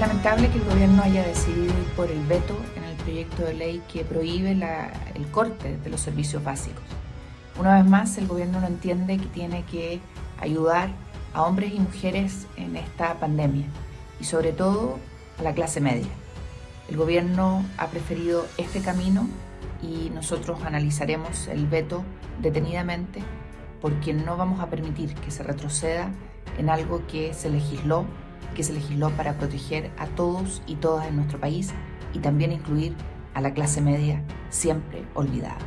lamentable que el gobierno haya decidido ir por el veto en el proyecto de ley que prohíbe el corte de los servicios básicos. Una vez más, el gobierno no entiende que tiene que ayudar a hombres y mujeres en esta pandemia y sobre todo a la clase media. El gobierno ha preferido este camino y nosotros analizaremos el veto detenidamente porque no vamos a permitir que se retroceda en algo que se legisló, que se legisló para proteger a todos y todas en nuestro país y también incluir a la clase media siempre olvidada.